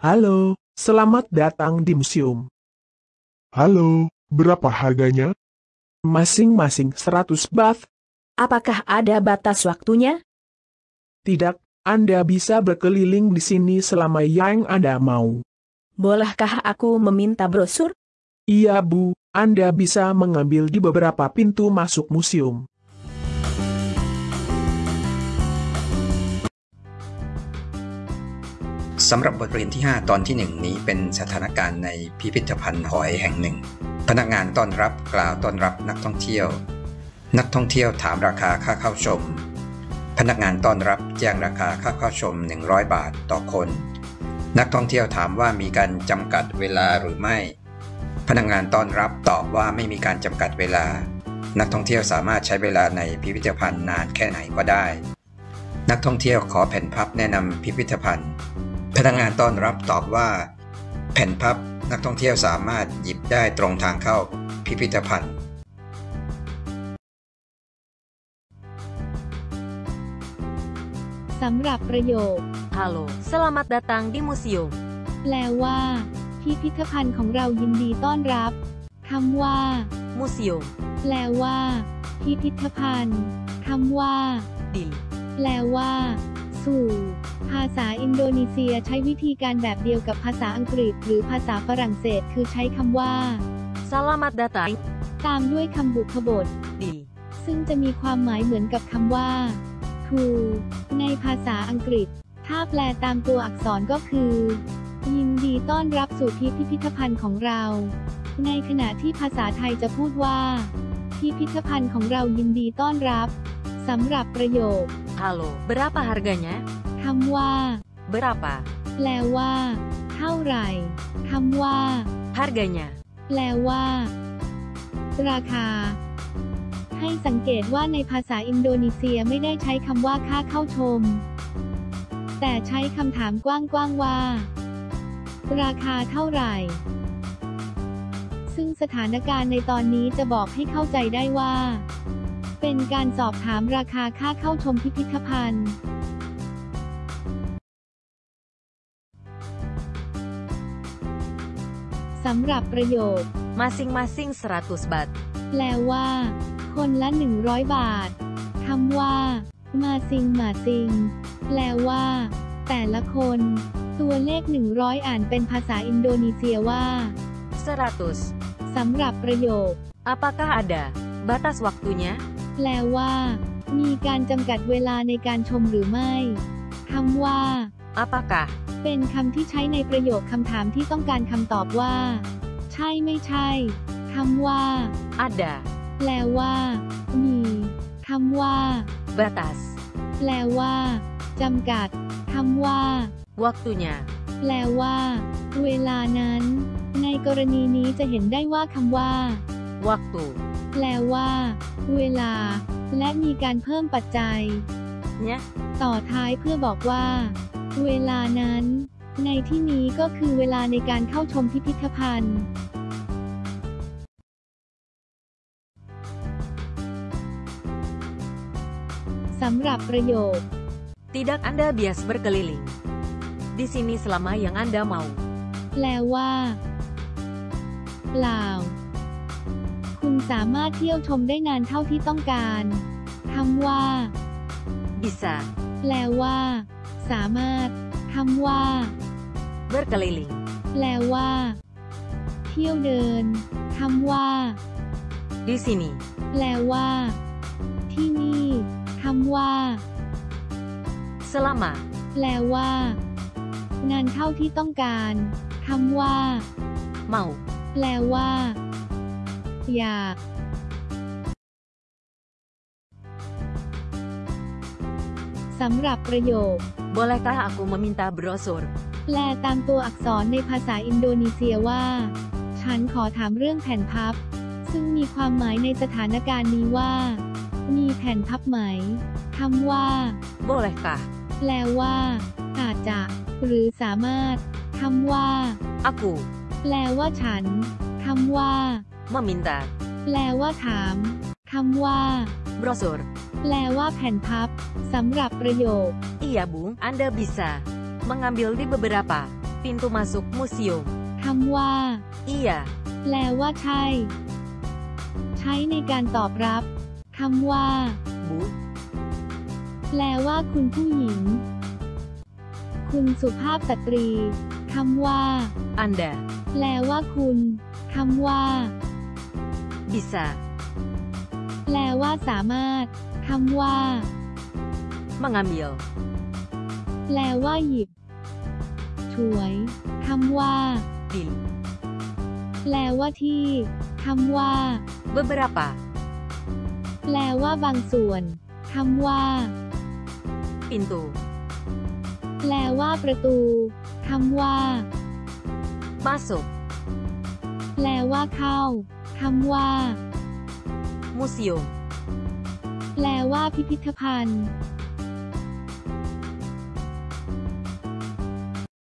Halo, selamat datang di museum. Halo, berapa harganya? Masing-masing 100 baht. Apakah ada batas waktunya? Tidak, Anda bisa berkeliling di sini selama yang Anda mau. Bolehkah aku meminta brosur? Iya Bu, Anda bisa mengambil di beberapa pintu masuk museum. สำหรับบทเรียนที่ 5 ตอนที่ 1 นี้เป็นสถานการณ์ในพิพิธภัณฑ์หอยแห่งหนึ่ง พนักงานต้อนรับกล่าวต้อนรับนักท่องเที่ยว นักท่องเที่ยวถามราคาค่าเข้าชม พนักงานต้อนรับแจ้งราคาค่าเข้าชม 100 บาทต่อคน นักท่องเที่ยวถามว่ามีการจำกัดเวลาหรือไม่ พนักงานต้อนรับตอบว่าไม่มีการจำกัดเวลา นักท่องเที่ยวสามารถใช้เวลาในพิพิธภัณฑ์นานแค่ไหนก็ได้ นักท่องเที่ยวขอแผ่นพับแนะนำพิพิธภัณฑ์ พนักงานต้อนรับตอบว่า แผ่นพับนักท่องเที่ยวสามารถหยิบได้ตรงทางเข้าพิพิธภัณฑ์ สำหรับประโยค Halo, selamat datang di museum. แปลว่า พิพิธภัณฑ์ของเรายินดีต้อนรับคำว่า Museum, แปลว่า พิพิธภัณฑ์คำว่า di, แปลว่า สู่ ภาษาอินโดนีเซียใช้วิธีการแบบเดียวกับภาษาอังกฤษ หรือภาษาฝรั่งเศส คือใช้คำว่า selamat datang ตามด้วยคำบุพบท di, ซึ่งจะมีความหมายเหมือนกับคำว่า to ในภาษาอังกฤษ ถ้าแปลตามตัวอักษรก็คือ ยินดีต้อนรับสู่พิพิธภัณฑ์ของเรา ในขณะที่ภาษาไทยจะพูดว่า พิพิธภัณฑ์ของเรายินดีต้อนรับสำหรับประโยค Halo, berapa harganya? คำว่า Berapa? แปลว่า เท่าไหร่คำว่า Harganya. แปลว่า ราคา ให้สังเกตว่าในภาษาอินโดนีเซียไม่ได้ใช้คำว่าค่าเข้าชม แต่ใช้คำถามกว้างๆว่า ราคาเท่าไหร่ ซึ่งสถานการณ์ในตอนนี้จะบอกให้เข้าใจได้ว่า เป็นการสอบถามราคาค่าเข้าชมพิพิธภัณฑ์สำหรับประโยค Masing-masing 100 baht. แปลว่า คนละ 100 บาท คำว่า มาซิงมาซิง แปลว่า แต่ละคน ตัวเลข 100 อ่านเป็นภาษาอินโดนีเซียว่า 100. สำหรับประโยค Apakah ada batas waktunya? แปลว่า มีการจำกัดเวลาในการชมหรือไม่คำว่า Apakah? เป็นคำที่ใช้ในประโยคคำถามที่ต้องการคำตอบว่า ใช่ไม่ใช่คำว่า Ada แปลว่า มีคำว่า batas. แปลว่าจำกัดคำว่า Waktunya. แปลว่า เวลานั้น ในกรณีนี้จะเห็นได้ว่าคำว่า Waktu. แปลว่า เวลา และมีการเพิ่มปัจจัย Nya. ต่อท้ายเพื่อบอกว่า เวลานั้น ในที่นี้ก็คือเวลาในการเข้าชมพิพิธภัณฑ์ สำหรับประโยค Tidak Anda bias berkeliling. Di sini selama yang Anda mau. แปลว่า เปล่าคุณ สามารถเที่ยวชมได้นานเท่าที่ต้องการคำว่า Bisa แปลว่า สามารถคำว่า berkeliling. แปลว่า เที่ยวเดินคำว่า Di sini แปลว่า ที่นี่คำว่า selama แปลว่านานเท่าที่ต้องการคำว่า mau. แปลว่า อยากสำหรับประโยค Bolehkah aku meminta brosur? แปลตามตัวอักษรในภาษาอินโดนีเซียว่า ฉันขอถามเรื่องแผ่นพับ ซึ่งมีความหมายในสถานการณ์นี้ว่า มีแผ่นพับไหมคำว่า Bolehkah แปลว่า อาจจะ หรือสามารถคำว่า aku แปลว่าฉันคำว่า meminta แปลว่าถาม คำว่า brosur? แปลว่าแผ่นพับ สำหรับประโยค Iya, Bu. Anda bisa mengambil di beberapa Pintu masuk museum. คำว่า Iya. แปลว่าใช่ ใช้ในการตอบรับ คำว่า Bu. แปลว่าคุณผู้หญิง คุณสุภาพสตรี คำว่า Anda. แปลว่าคุณ คำว่า Bisa. แปลว่าสามารถคำว่า Mengambil. แปลว่าหยิบถวยคำว่า Di. แปลว่าที่คำว่า Beberapa. แปลว่าบางส่วนคำว่า Pintu. แปลว่าประตูคำว่า Masuk. แปลว่าเข้า คำว่า Museum. แปลว่าพิพิธภัณฑ์